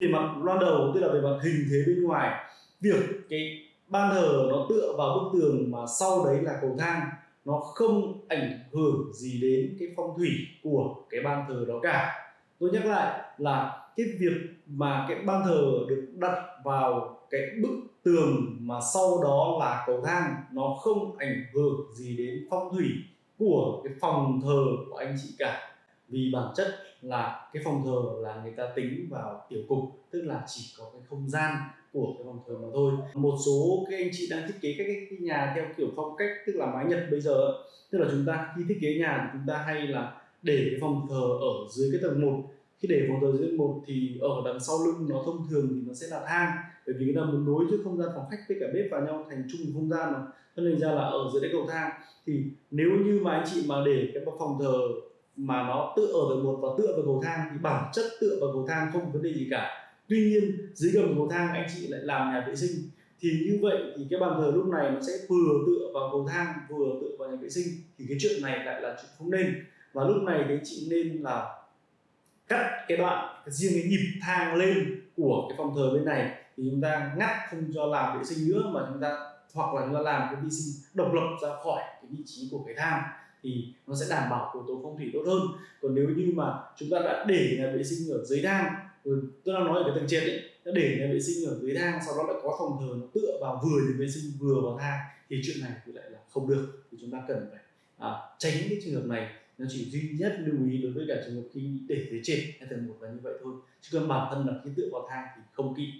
về mặt loan đầu tức là về mặt hình thế bên ngoài, việc cái ban thờ nó tựa vào bức tường mà sau đấy là cầu thang, nó không ảnh hưởng gì đến cái phong thủy của cái ban thờ đó cả. Tôi nhắc lại là cái việc mà cái ban thờ được đặt vào cái bức tường mà sau đó là cầu thang, nó không ảnh hưởng gì đến phong thủy của cái phòng thờ của anh chị cả vì bản chất là cái phòng thờ là người ta tính vào tiểu cục tức là chỉ có cái không gian của cái phòng thờ mà thôi. Một số cái anh chị đang thiết kế các cái, nhà theo kiểu phong cách tức là mái nhật bây giờ tức là chúng ta khi thiết kế nhà thì chúng ta hay là để cái phòng thờ ở dưới cái tầng 1 khi để phòng thờ dưới một thì ở đằng sau lưng nó thông thường thì nó sẽ là thang. Bởi vì người ta muốn nối giữa không gian phòng khách với cả bếp vào nhau thành chung một không gian mà. Cho nên ra là ở dưới cái cầu thang. Thì nếu như mà anh chị mà để cái phòng thờ mà nó tựa ở tầng một và tựa vào cầu thang thì bản chất tựa vào cầu thang không có vấn đề gì cả. Tuy nhiên, dưới gầm cầu thang anh chị lại làm nhà vệ sinh. Thì như vậy thì cái bàn thờ lúc này nó sẽ vừa tựa vào cầu thang, vừa tựa vào nhà vệ sinh. Thì cái chuyện này lại là chuyện không nên. Và lúc này thì anh chị nên là cắt cái đoạn riêng cái nhịp thang lên của cái phòng thờ bên này. Thì chúng ta ngắt không cho làm vệ sinh nữa mà chúng ta, hoặc là chúng ta làm cái vi sinh độc lập ra khỏi cái vị trí của cái thang thì nó sẽ đảm bảo yếu tố phong thủy tốt hơn. Còn nếu như mà chúng ta đã để nhà vệ sinh ở dưới thang rồi tôi đang nói ở cái tầng trên ấy đã để nhà vệ sinh ở dưới thang sau đó lại có phòng thờ nó tựa vào vừa nhà vệ sinh vừa vào thang thì chuyện này thì lại là không được. Thì chúng ta cần phải à, tránh cái trường hợp này. Nó chỉ duy nhất lưu ý đối với cả trường hợp khi để dưới trên hay tầng một là như vậy thôi. Chứ còn bản thân là khi tựa vào thang thì không kỵ